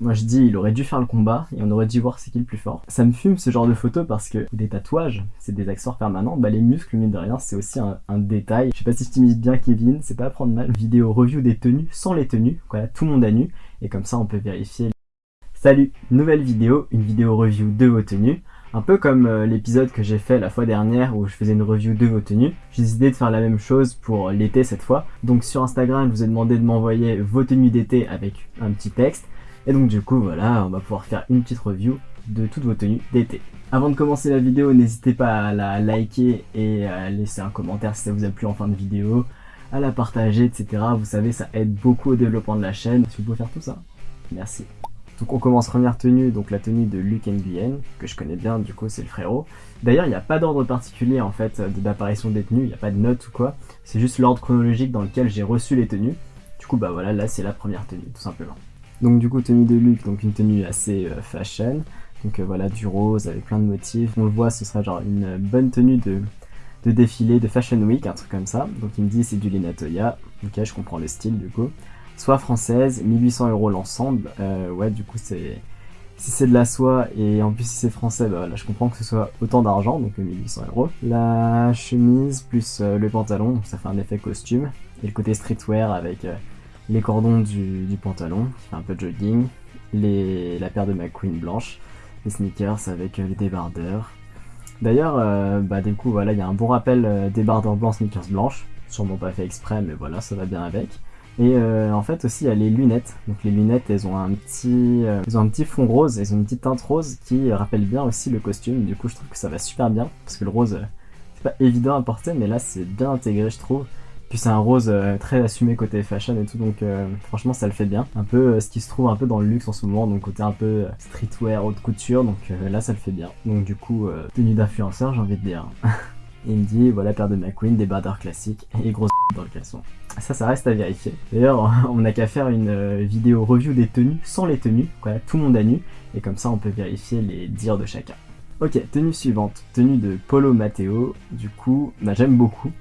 Moi je dis il aurait dû faire le combat et on aurait dû voir c'est qui le plus fort. Ça me fume ce genre de photos parce que des tatouages, c'est des accessoires permanents, bah les muscles mine de rien c'est aussi un, détail. Je sais pas si je t'imite bien Kevin, c'est pas à prendre mal. Vidéo review des tenues sans les tenues, voilà tout le monde à nu et comme ça on peut vérifier. Salut, nouvelle vidéo, une vidéo review de vos tenues. Un peu comme euh, l'épisode que j'ai fait la fois dernière où je faisais une review de vos tenues, j'ai décidé de faire la même chose pour l'été cette fois. Donc sur Instagram, je vous ai demandé de m'envoyer vos tenues d'été avec un petit texte. Et donc du coup, voilà, on va pouvoir faire une petite review de toutes vos tenues d'été. Avant de commencer la vidéo, n'hésitez pas à la liker et à laisser un commentaire si ça vous a plu en fin de vidéo, à la partager, etc. Vous savez, ça aide beaucoup au développement de la chaîne. Si vous pouvez faire tout ça, merci. Donc on commence première tenue, donc la tenue de Luke Nguyen, que je connais bien, du coup c'est le frérot. D'ailleurs il n'y a pas d'ordre particulier en fait d'apparition des tenues, il n'y a pas de note ou quoi, c'est juste l'ordre chronologique dans lequel j'ai reçu les tenues. Du coup bah voilà, là c'est la première tenue, tout simplement. Donc du coup tenue de Luke, donc une tenue assez euh, fashion, donc euh, voilà du rose avec plein de motifs. On le voit, ce sera genre une bonne tenue de, défilé, de fashion week, un truc comme ça. Donc il me dit c'est du Lina Toya, ok je comprends le style du coup soit française, 1800 euros l'ensemble. Euh, ouais, du coup, c'est si c'est de la soie et en plus si c'est français, bah là je comprends que ce soit autant d'argent, donc 1800 euros. La chemise plus euh, le pantalon, ça fait un effet costume. Et le côté streetwear avec euh, les cordons du, pantalon, qui fait un peu de jogging. La paire de McQueen blanche, les sneakers avec les débardeurs. D'ailleurs, bah du coup voilà, il y a un bon rappel débardeurs blancs, sneakers blanches. Sûrement pas fait exprès, mais voilà, ça va bien avec. Et euh, en fait aussi il y a les lunettes. Donc les lunettes elles ont un petit, euh, ont un petit fond rose, elles ont une petite teinte rose qui rappelle bien aussi le costume. Du coup je trouve que ça va super bien parce que le rose euh, c'est pas évident à porter mais là c'est bien intégré je trouve. Puis c'est un rose très assumé côté fashion et tout donc franchement ça le fait bien. Un peu ce qui se trouve un peu dans le luxe en ce moment donc côté un peu streetwear, haute couture donc là ça le fait bien. Donc du coup tenue d'influenceur j'ai envie de dire. il me dit voilà paire de McQueen, des bardeurs classiques et grosse dans le caleçon. Ça, ça reste à vérifier. D'ailleurs, on n'a qu'à faire une euh, vidéo review des tenues sans les tenues, voilà, tout le monde à nu, et comme ça on peut vérifier les dires de chacun. Ok, tenue suivante, tenue de Polo Matteo, du coup, bah, j'aime beaucoup.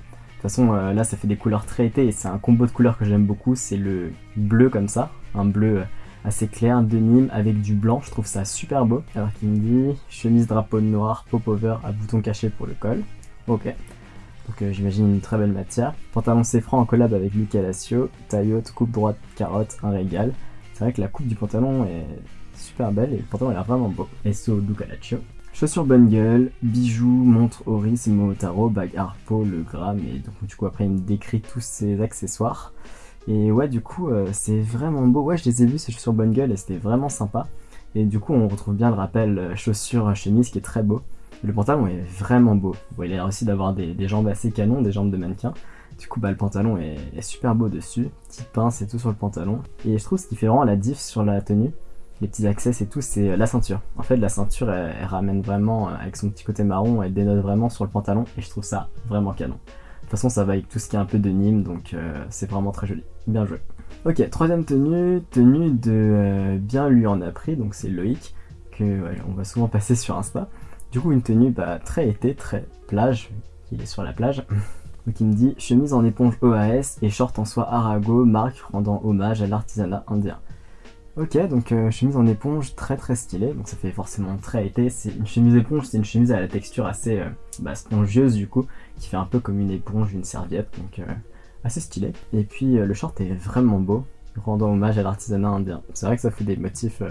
Façon, euh, là ça fait des couleurs très été et c'est un combo de couleurs que j'aime beaucoup, c'est le bleu comme ça, un bleu euh, assez clair de Nîmes avec du blanc, je trouve ça super beau. Alors qu'il me dit chemise drapeau noir, pop-over à bouton caché pour le col. Ok. Donc euh, j'imagine une très belle matière. Pantalon franc en collab avec Luca Lacio. Taille coupe droite, carotte, un régal. C'est vrai que la coupe du pantalon est super belle et le pantalon a l'air vraiment beau. SO Luca Chaussures bungle, bijoux, montre Oris, Momotaro, bague Harpo, le gramme et donc du coup après il me décrit tous ces accessoires. Et ouais du coup euh, c'est vraiment beau, ouais je les ai vus ces chaussures bungle et c'était vraiment sympa. Et du coup on retrouve bien le rappel euh, chaussures chemise qui est très beau. Le pantalon est vraiment beau. il a l'air aussi d'avoir des, jambes assez canon, des jambes de mannequin. Du coup, bah, le pantalon est, super beau dessus. Petite pince et tout sur le pantalon. Et je trouve ce qui fait vraiment la diff sur la tenue, les petits accès et tout, c'est la ceinture. En fait, la ceinture, elle, ramène vraiment, euh, avec son petit côté marron, elle dénote vraiment sur le pantalon. Et je trouve ça vraiment canon. De toute façon, ça va avec tout ce qui est un peu de Nîmes, donc euh, c'est vraiment très joli. Bien joué. Ok, troisième tenue, tenue de euh, Bien lui en a pris, donc c'est Loïc, que on va souvent passer sur Insta. Du coup, une tenue bah, très été, très plage, il est sur la plage. Donc il me dit chemise en éponge OAS et short en soie Arago, marque rendant hommage à l'artisanat indien. Ok, donc euh, chemise en éponge très très stylée, donc ça fait forcément très été. C'est une chemise éponge, c'est une chemise à la texture assez euh, bah, spongieuse du coup, qui fait un peu comme une éponge, une serviette, donc euh, assez stylé. Et puis le short est vraiment beau, rendant hommage à l'artisanat indien. C'est vrai que ça fait des motifs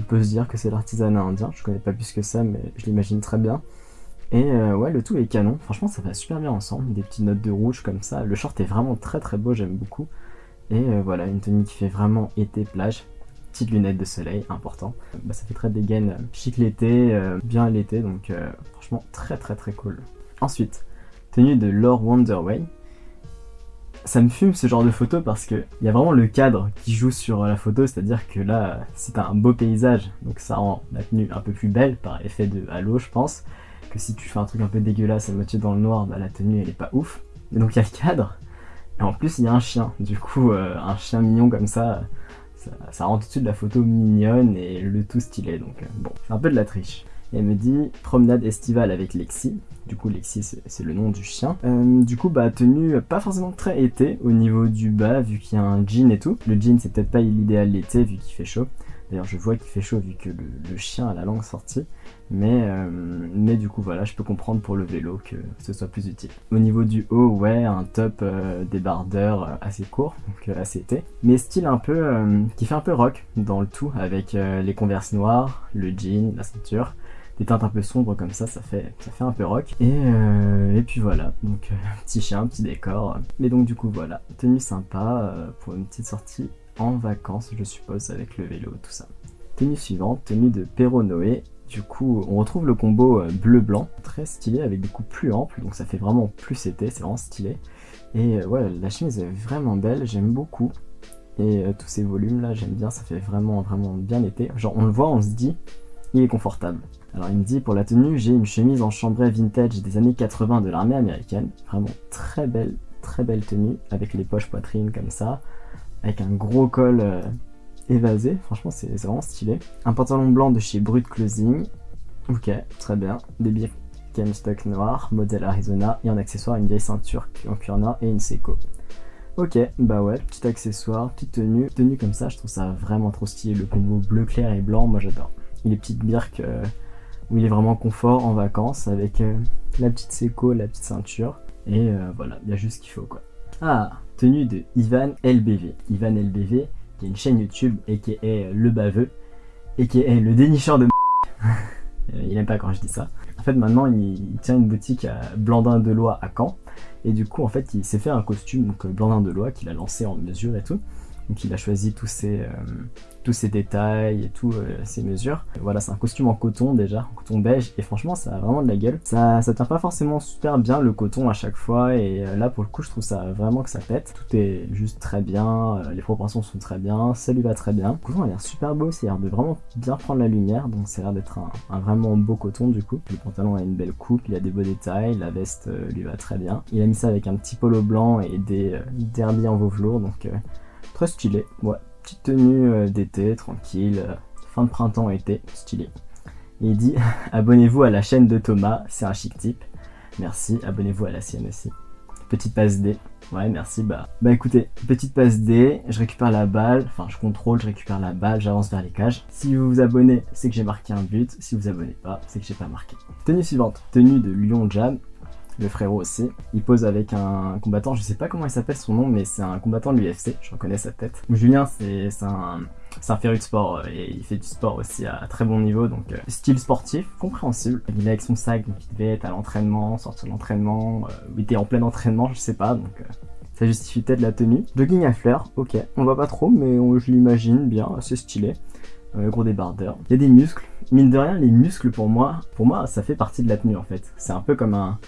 on peut se dire que c'est l'artisanat indien, je connais pas plus que ça, mais je l'imagine très bien. Et euh, ouais, le tout est canon, franchement ça va super bien ensemble, des petites notes de rouge comme ça. Le short est vraiment très très beau, j'aime beaucoup. Et euh, voilà, une tenue qui fait vraiment été plage. Petites lunettes de soleil, important. Bah, ça fait très dégaine, chic l'été, euh, bien l'été, donc franchement très très très cool. Ensuite, tenue de Lord Wonderway ça me fume ce genre de photo parce que il y a vraiment le cadre qui joue sur la photo, c'est-à-dire que là, c'est un beau paysage, donc ça rend la tenue un peu plus belle par effet de halo, je pense, que si tu fais un truc un peu dégueulasse à moitié dans le noir, bah, la tenue elle est pas ouf. Et donc il y a le cadre, et en plus il y a un chien, du coup euh, un chien mignon comme ça, ça, rend tout de suite la photo mignonne et le tout stylé, donc euh, bon, c'est un peu de la triche. Elle me dit promenade estivale avec Lexi. Du coup, Lexi, c'est le nom du chien. Euh, du coup, bah, tenue pas forcément très été au niveau du bas, vu qu'il y a un jean et tout. Le jean, c'est peut-être pas l'idéal l'été, vu qu'il fait chaud. D'ailleurs, je vois qu'il fait chaud vu que le, chien a la langue sortie. Mais, euh, mais du coup, voilà, je peux comprendre pour le vélo que ce soit plus utile. Au niveau du haut, ouais, un top euh, débardeur assez court, donc assez été. Mais style un peu, qui fait un peu rock dans le tout, avec les converses noires, le jean, la ceinture des teintes un peu sombres comme ça, ça fait, ça fait un peu rock. Et, euh, et puis voilà, donc euh, petit chien, petit décor. Mais donc du coup voilà, tenue sympa euh, pour une petite sortie vacances, je suppose, avec le vélo, tout ça. Tenue suivante, tenue de Noé. Du coup, on retrouve le combo bleu-blanc, très stylé, avec des coups plus amples, donc ça fait vraiment plus été, c'est vraiment stylé. Et ouais, la chemise est vraiment belle, j'aime beaucoup. Et tous ces volumes là, j'aime bien, ça fait vraiment, vraiment bien été. Genre, on le voit, on se dit, il est confortable. Alors il me dit pour la tenue, j'ai une chemise en chambray vintage des années 80 de l'armée américaine. Vraiment très belle, très belle tenue, avec les poches poitrine comme ça, avec un gros col euh, évasé. Franchement c'est vraiment stylé. Un pantalon blanc de chez Brut Clothing. Ok, très bien. Des stock noir, modèle Arizona, et en accessoire une vieille ceinture en cuir et une Seiko. Ok, bah ouais, petit accessoire, petite tenue. Tenue comme ça, je trouve ça vraiment trop stylé. Le combo bleu clair et blanc, moi j'adore. Il est petite birk euh, où il est vraiment confort en vacances avec euh, la petite séco, la petite ceinture. Et voilà, il y a juste ce qu'il faut quoi. Ah, de Ivan LBV. Ivan LBV, qui est une chaîne YouTube et qui est le baveux, et qui est le dénicheur de Il aime pas quand je dis ça. En fait, maintenant, il, tient une boutique à Blandin de Lois à Caen. Et du coup, en fait, il s'est fait un costume, donc Blandin de Lois, qu'il a lancé en mesure et tout. Donc il a choisi tous ces, euh, tous détails et toutes euh, ces mesures. voilà, c'est un costume en coton déjà, en coton beige, et franchement ça a vraiment de la gueule. Ça, ça tient pas forcément super bien le coton à chaque fois, et euh, là pour le coup je trouve ça vraiment que ça pète. Tout est juste très bien, les proportions sont très bien, ça lui va très bien. Le coton a l'air super beau, c'est l'air de vraiment bien prendre la lumière, donc c'est l'air d'être un, vraiment beau coton du coup. Le pantalon a une belle coupe, il a des beaux détails, la veste lui va très bien. Il a mis ça avec un petit polo blanc et des derbies en velours, donc Très stylé, ouais. Petite tenue euh, d'été, tranquille, euh, fin de printemps-été, stylé. il dit abonnez-vous à la chaîne de Thomas, c'est un chic type. Merci, abonnez-vous à la sienne aussi. Petite passe D. Ouais, merci. Bah, bah écoutez, petite passe D, je récupère la balle, enfin je contrôle, je récupère la balle, j'avance vers les cages. Si vous vous abonnez, c'est que j'ai marqué un but. Si vous abonnez pas, c'est que j'ai pas marqué. Tenue suivante, tenue de Lyon Jam le frérot aussi. Il pose avec un combattant, je sais pas comment il s'appelle son nom, mais c'est un combattant de l'UFC, je reconnais sa tête. Julien, c'est un, un féru de sport euh, et il fait du sport aussi à très bon niveau, donc euh, style sportif, compréhensible. Il est avec son sac, donc il devait être à l'entraînement, sortir de l'entraînement, euh, il était en plein entraînement, je sais pas, donc ça justifie peut-être la tenue. Jogging à fleurs, ok, on voit pas trop, mais je l'imagine bien, assez stylé. gros débardeur. Il y a des muscles. Mine de rien, les muscles pour moi, pour moi, ça fait partie de la tenue en fait. C'est un peu comme un,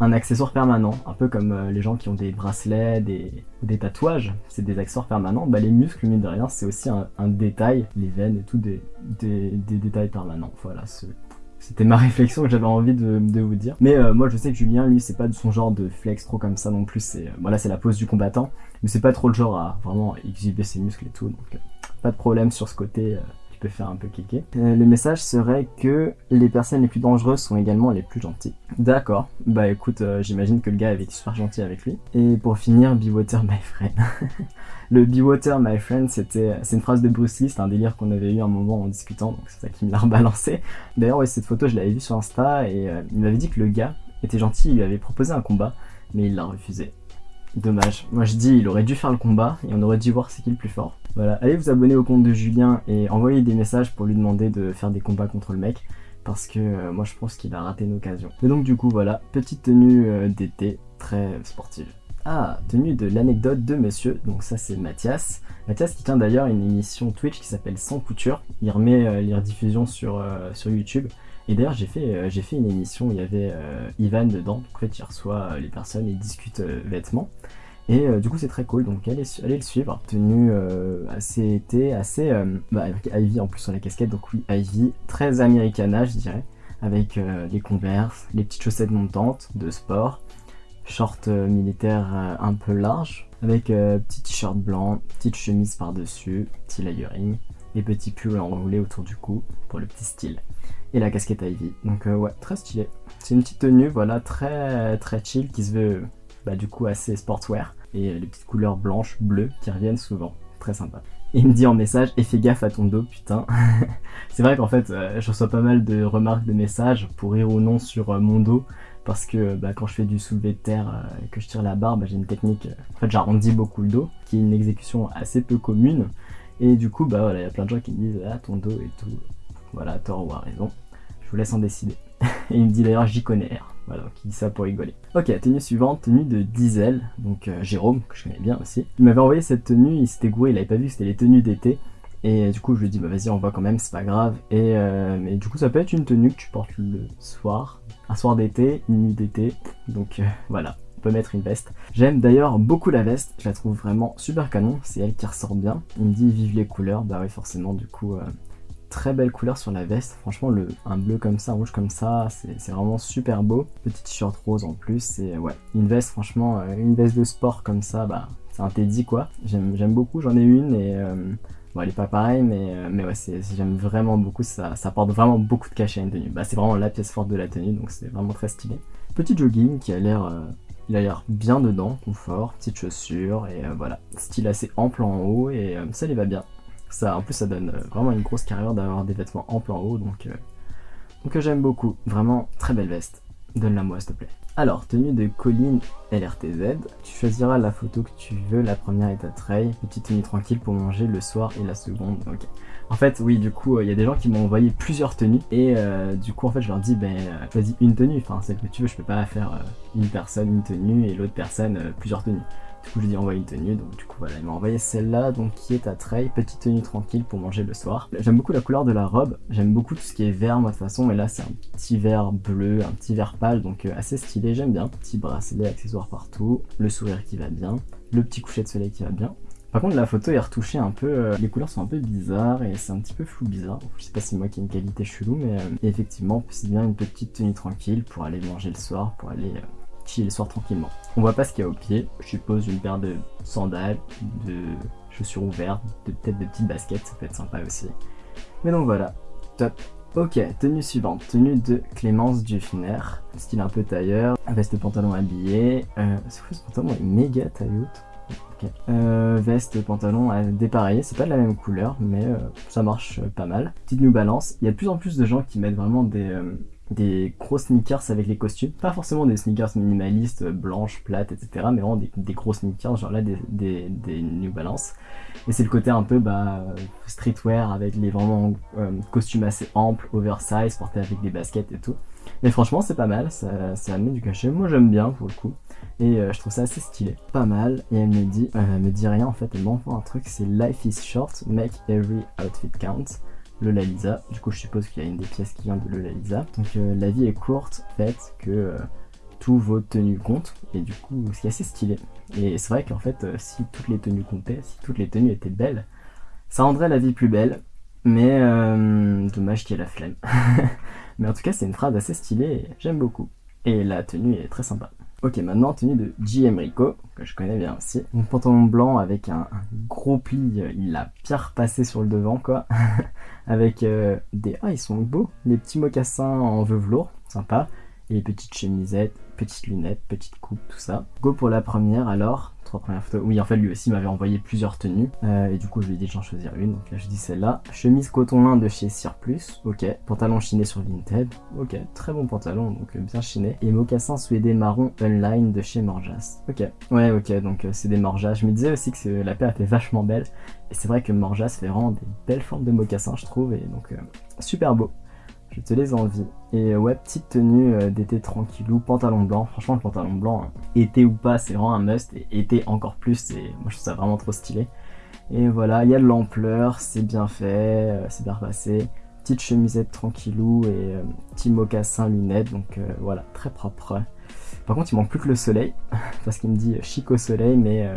un accessoire permanent, un peu comme euh, les gens qui ont des bracelets, des, des tatouages, c'est des accessoires permanents. Bah, les muscles, mine de rien, c'est aussi un, détail, les veines et tout, des, détails permanents. Voilà, c'était ma réflexion que j'avais envie de, vous dire. Mais euh, moi, je sais que Julien, lui, c'est pas de son genre de flex trop comme ça non plus. C'est voilà, c'est la pose du combattant, mais c'est pas trop le genre à vraiment exhiber ses muscles et tout. Donc, euh, pas de problème sur ce côté faire un peu kicker. Euh, le message serait que les personnes les plus dangereuses sont également les plus gentilles. D'accord, bah écoute, euh, j'imagine que le gars avait été super gentil avec lui. Et pour finir, Be Water My Friend. le Be Water My Friend, c'était, c'est une phrase de Bruce Lee, c'est un délire qu'on avait eu un moment en discutant, donc c'est ça qui me l'a rebalancé. D'ailleurs, cette photo, je l'avais vue sur Insta et euh, il m'avait dit que le gars était gentil, il lui avait proposé un combat, mais il l'a refusé. Dommage. Moi je dis, il aurait dû faire le combat et on aurait dû voir c'est qui le plus fort. Voilà, allez vous abonner au compte de Julien et envoyer des messages pour lui demander de faire des combats contre le mec. Parce que euh, moi je pense qu'il a raté une occasion. Mais donc du coup voilà, petite tenue euh, d'été très sportive. Ah, tenue de l'anecdote de monsieur, donc ça c'est Mathias. Mathias qui tient d'ailleurs une émission Twitch qui s'appelle Sans Couture. Il remet euh, les rediffusions sur, sur YouTube. Et d'ailleurs j'ai fait, j'ai fait une émission où il y avait Ivan dedans, donc en fait il reçoit les personnes et discute vêtements. Et euh, du coup c'est très cool, donc allez, allez le suivre. Tenue euh, assez été, assez... Euh, bah, avec Ivy en plus sur la casquette, donc oui Ivy, très americana je dirais. Avec les converses, les petites chaussettes montantes de sport, short militaire un peu large, avec petit t-shirt blanc, petite chemise par-dessus, petit layering, et petit pull enroulé autour du cou pour le petit style. Et la casquette Ivy, donc ouais, très stylé. C'est une petite tenue, voilà, très très chill qui se veut bah, du coup assez sportswear et les petites couleurs blanches, bleues qui reviennent souvent. Très sympa. Il me dit en message, et fais gaffe à ton dos, putain. c'est vrai qu'en fait, euh, je reçois pas mal de remarques, de messages, pour rire ou non, sur euh, mon dos. Parce que bah, quand je fais du soulevé de terre et que je tire la barre, bah, j'ai une technique, en fait j'arrondis beaucoup le dos, qui est une exécution assez peu commune. Et du coup, bah voilà, il y a plein de gens qui me disent, ah ton dos et tout. Voilà, tort ou à raison. Je vous laisse en décider. et il me dit d'ailleurs, j'y connais R. Voilà, donc il dit ça pour rigoler. Ok, tenue suivante, tenue de Diesel, donc euh, Jérôme, que je connais bien aussi. Il m'avait envoyé cette tenue, il s'était gouré, il avait pas vu c'était les tenues d'été. Et du coup, je lui ai dit, bah vas-y, on voit quand même, c'est pas grave. Et euh, du coup, ça peut être une tenue que tu portes le soir, un soir d'été, une nuit d'été. Donc euh, voilà, on peut mettre une veste. J'aime d'ailleurs beaucoup la veste, je la trouve vraiment super canon, c'est elle qui ressort bien. Il me dit, vive les couleurs, bah oui, forcément, du coup, très belle couleur sur la veste. Franchement, le, un bleu comme ça, un rouge comme ça, c'est vraiment super beau. Petit t-shirt rose en plus, c'est ouais, une veste, franchement, euh, une veste de sport comme ça, bah, c'est un Teddy quoi. J'aime beaucoup, j'en ai une et euh, bon, elle est pas pareille, mais, euh, mais ouais, j'aime vraiment beaucoup, ça, ça apporte vraiment beaucoup de cachet à une tenue. Bah, c'est vraiment la pièce forte de la tenue, donc c'est vraiment très stylé. Petit jogging qui a l'air il a l'air bien dedans, confort, petites chaussures et voilà, style assez ample en haut et ça lui va bien. Ça, en plus, ça donne euh, vraiment une grosse carrière d'avoir des vêtements amples en haut, donc, euh, donc euh, j'aime beaucoup. Vraiment, très belle veste. Donne-la moi, s'il te plaît. Alors, tenue de Colline LRTZ. Tu choisiras la photo que tu veux. La première est à trail. Petite tenue tranquille pour manger le soir et la seconde. Ok. En fait, oui, du coup, il y a des gens qui m'ont envoyé plusieurs tenues. Et du coup, en fait, je leur dis, ben, choisis une tenue. Enfin, celle que tu veux. Je peux pas faire une personne une tenue et l'autre personne plusieurs tenues. Je lui ai envoyé une tenue, donc du coup, voilà, il m'a envoyé celle-là, donc qui est à trail, petite tenue tranquille pour manger le soir. J'aime beaucoup la couleur de la robe, j'aime beaucoup tout ce qui est vert, moi, de toute façon, mais là, c'est un petit vert bleu, un petit vert pâle, donc euh, assez stylé, j'aime bien. Petit bracelet, accessoires partout, le sourire qui va bien, le petit coucher de soleil qui va bien. Par contre, la photo est retouchée un peu, euh, les couleurs sont un peu bizarres et c'est un petit peu flou bizarre. Je sais pas si moi qui ai une qualité chelou, mais euh, effectivement, c'est bien une petite tenue tranquille pour aller manger le soir, pour aller chiller le soir tranquillement. On voit pas ce qu'il y a au pied, je suppose une paire de sandales, de chaussures ouvertes, peut-être de petites baskets, ça peut être sympa aussi. Mais donc voilà, top. Ok, tenue suivante, tenue de Clémence Dufner, style un peu tailleur, veste pantalon habillé, euh, c'est ce pantalon? Est méga taille haute. Euh, veste, pantalon à dépareiller, c'est pas de la même couleur, mais euh, ça marche pas mal. Petite New Balance, il y a de plus en plus de gens qui mettent vraiment des, des gros sneakers avec les costumes. Pas forcément des sneakers minimalistes, blanches, plates, etc. Mais vraiment des, gros sneakers, genre là des, New Balance. Et c'est le côté un peu bah, streetwear avec les vraiment euh, costumes assez amples, oversize, portés avec des baskets et tout. Mais franchement c'est pas mal, ça, ça amène du cachet. Moi j'aime bien pour le coup. Et euh, je trouve ça assez stylé. Pas mal. Et elle me dit, euh, elle me dit rien en fait, elle m'envoie un truc, c'est Life is short, make every outfit count le Lalisa. Du coup, je suppose qu'il y a une des pièces qui vient de le Lalisa. Donc, euh, la vie est courte, fait que euh, tous vos tenues comptent. Et du coup, c'est assez stylé. Et c'est vrai qu'en fait, euh, si toutes les tenues comptaient, si toutes les tenues étaient belles, ça rendrait la vie plus belle. Mais dommage qu'il y ait la flemme. mais en tout cas, c'est une phrase assez stylée j'aime beaucoup. Et la tenue est très sympa. Ok, maintenant tenue de J.M. Rico, que je connais bien aussi. Un pantalon blanc avec un, gros pli, il l'a bien repassé sur le devant, quoi. avec euh, des... Ah, ils sont beaux Les petits mocassins en velours, sympa. Et les petites chemisettes, petites lunettes, petites coupes, tout ça. Go pour la première alors trois premières photos. Oui, en fait, lui aussi m'avait envoyé plusieurs tenues. Euh, et du coup, je lui ai dit j'en choisir une. Donc là, je dis celle-là. Chemise coton lin de chez Surplus. Ok. Pantalon chiné sur Vinted. Ok. Très bon pantalon, donc euh, bien chiné. Et mocassin suédé marron online de chez Morjas. Ok. Ouais, ok. Donc euh, c'est des Morjas. Je me disais aussi que la paire était vachement belle. Et c'est vrai que Morjas fait vraiment des belles formes de mocassins, je trouve. Et donc, super beau je te les envie. Et ouais, petite tenue euh, d'été tranquillou, pantalon blanc. Franchement, le pantalon blanc, hein, été ou pas, c'est vraiment un must. Et été encore plus, et moi je trouve ça vraiment trop stylé. Et voilà, il y a de l'ampleur, c'est bien fait, euh, c'est bien passé. Petite chemisette tranquillou et euh, petit mocassin lunettes, donc voilà, très propre. Par contre, il manque plus que le soleil, parce qu'il me dit chic au soleil, mais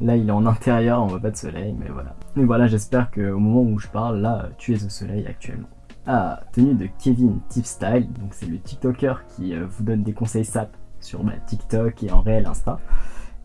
là il est en intérieur, on voit pas de soleil, mais voilà. Et voilà, j'espère qu'au moment où je parle, là, tu es au soleil actuellement. Ah, tenue de Kevin Tipstyle, donc c'est le TikToker qui euh, vous donne des conseils SAP sur bah, TikTok et en réel Insta.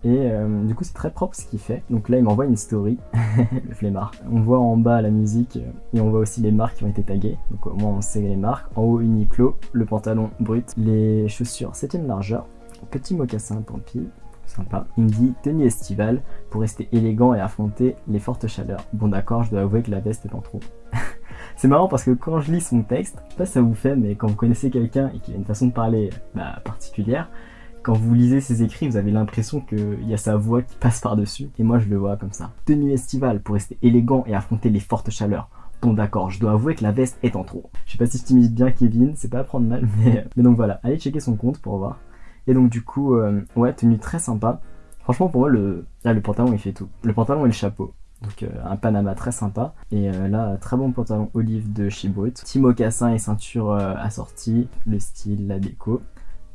Et euh, du coup c'est très propre ce qu'il fait. Donc là il m'envoie une story, le flemmard. On voit en bas la musique euh, et on voit aussi les marques qui ont été taguées. Donc au moins on sait les marques. En haut Uniqlo, le pantalon brut, les chaussures 7ème largeur, petit mocassin tant pis, sympa. Il me dit tenue estivale pour rester élégant et affronter les fortes chaleurs. Bon d'accord, je dois avouer que la veste est en trop. C'est marrant parce que quand je lis son texte, pas si ça vous fait, mais quand vous connaissez quelqu'un et qu'il a une façon de parler bah, particulière, quand vous lisez ses écrits, vous avez l'impression qu'il y a sa voix qui passe par-dessus. Et moi, je le vois comme ça. Tenue estivale pour rester élégant et affronter les fortes chaleurs. Bon d'accord, je dois avouer que la veste est en trop. Je sais pas si je t'imite bien Kevin, c'est pas à prendre mal, mais, donc voilà, allez checker son compte pour voir. Et donc du coup, euh, ouais, tenue très sympa. Franchement pour moi, le, là, le pantalon il fait tout. Le pantalon et le chapeau. Donc euh, un Panama très sympa. Et euh, là, très bon pantalon olive de chez Brut. Petit mocassin et ceinture assortie. Le style, la déco.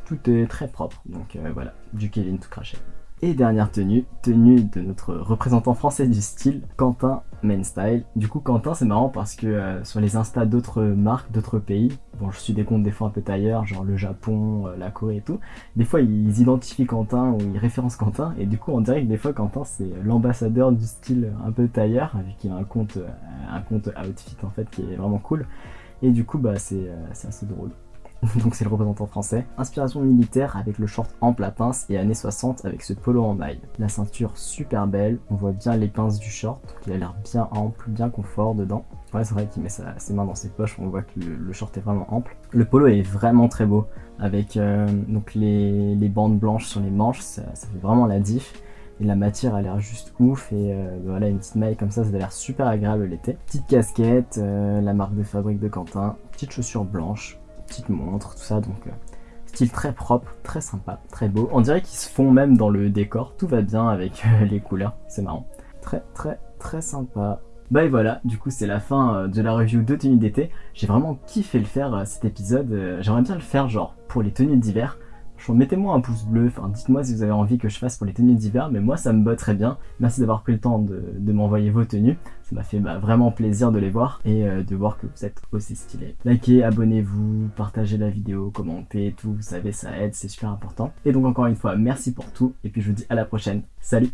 Tout est très propre. Donc voilà, du Kevin tout craché. Et dernière tenue, tenue de notre représentant français du style, Quentin Men Style. Du coup, Quentin, c'est marrant parce que euh, sur les Insta d'autres marques, d'autres pays, bon, je suis des comptes des fois un peu tailleurs, genre le Japon, euh, la Corée et tout, des fois ils identifient Quentin ou ils référencent Quentin, et du coup, on dirait que des fois, Quentin, c'est l'ambassadeur du style un peu tailleur, vu qu'il a un compte, euh, un compte outfit en fait qui est vraiment cool. Et du coup, bah, c'est assez drôle. donc c'est le représentant français. Inspiration militaire avec le short en plat pince et années 60 avec ce polo en maille. La ceinture super belle, on voit bien les pinces du short, donc il a l'air bien ample, bien confort dedans. Ouais c'est vrai qu'il met ses mains dans ses poches, on voit que le, short est vraiment ample. Le polo est vraiment très beau, avec euh, donc les, bandes blanches sur les manches, ça, fait vraiment la diff. Et la matière a l'air juste ouf et euh, voilà une petite maille comme ça, ça a l'air super agréable l'été. Petite casquette, euh, la marque de fabrique de Quentin, petite chaussure blanche, petite montre, tout ça, donc euh, style très propre, très sympa, très beau. On dirait qu'ils se font même dans le décor, tout va bien avec euh, les couleurs, c'est marrant. Très très très sympa. Bah et voilà, du coup c'est la fin euh, de la review de tenues d'été. J'ai vraiment kiffé le faire cet épisode, j'aimerais bien le faire genre pour les tenues d'hiver mettez-moi un pouce bleu, enfin dites-moi si vous avez envie que je fasse pour les tenues d'hiver, mais moi ça me botte très bien. Merci d'avoir pris le temps de, m'envoyer vos tenues, ça m'a fait bah, vraiment plaisir de les voir et euh, de voir que vous êtes aussi stylés. Likez, abonnez-vous, partagez la vidéo, commentez, tout, vous savez ça aide, c'est super important. Et donc encore une fois, merci pour tout, et puis je vous dis à la prochaine, salut